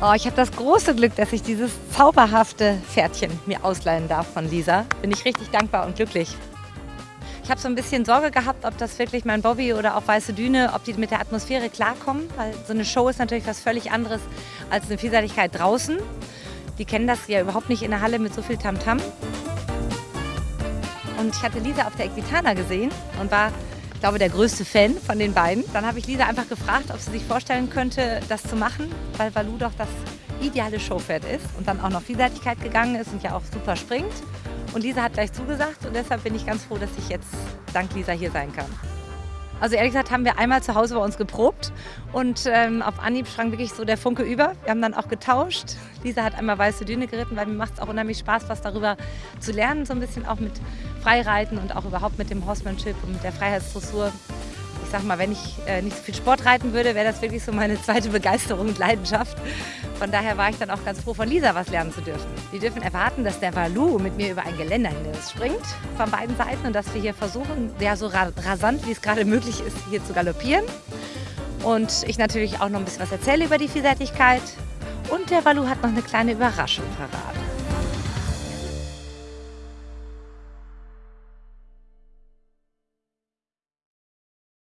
Oh, ich habe das große Glück, dass ich dieses zauberhafte Pferdchen mir ausleihen darf von Lisa. Bin ich richtig dankbar und glücklich. Ich habe so ein bisschen Sorge gehabt, ob das wirklich mein Bobby oder auch Weiße Düne, ob die mit der Atmosphäre klarkommen, weil so eine Show ist natürlich was völlig anderes als eine Vielseitigkeit draußen. Die kennen das ja überhaupt nicht in der Halle mit so viel Tamtam. -Tam. Und ich hatte Lisa auf der Equitana gesehen und war ich glaube, der größte Fan von den beiden. Dann habe ich Lisa einfach gefragt, ob sie sich vorstellen könnte, das zu machen, weil Valu doch das ideale Showpferd ist und dann auch noch Vielseitigkeit gegangen ist und ja auch super springt. Und Lisa hat gleich zugesagt und deshalb bin ich ganz froh, dass ich jetzt dank Lisa hier sein kann. Also ehrlich gesagt haben wir einmal zu Hause bei uns geprobt und ähm, auf Anhieb sprang wirklich so der Funke über. Wir haben dann auch getauscht. Lisa hat einmal Weiße Düne geritten, weil mir macht es auch unheimlich Spaß, was darüber zu lernen, so ein bisschen auch mit Freireiten und auch überhaupt mit dem Horsemanship und mit der Freiheitsdressur ich sag mal, wenn ich äh, nicht so viel Sport reiten würde, wäre das wirklich so meine zweite Begeisterung und Leidenschaft. Von daher war ich dann auch ganz froh, von Lisa was lernen zu dürfen. Die dürfen erwarten, dass der Valu mit mir über ein Geländerhindernis springt, von beiden Seiten, und dass wir hier versuchen, ja, so rasant, wie es gerade möglich ist, hier zu galoppieren. Und ich natürlich auch noch ein bisschen was erzähle über die Vielseitigkeit. Und der Valu hat noch eine kleine Überraschung verraten.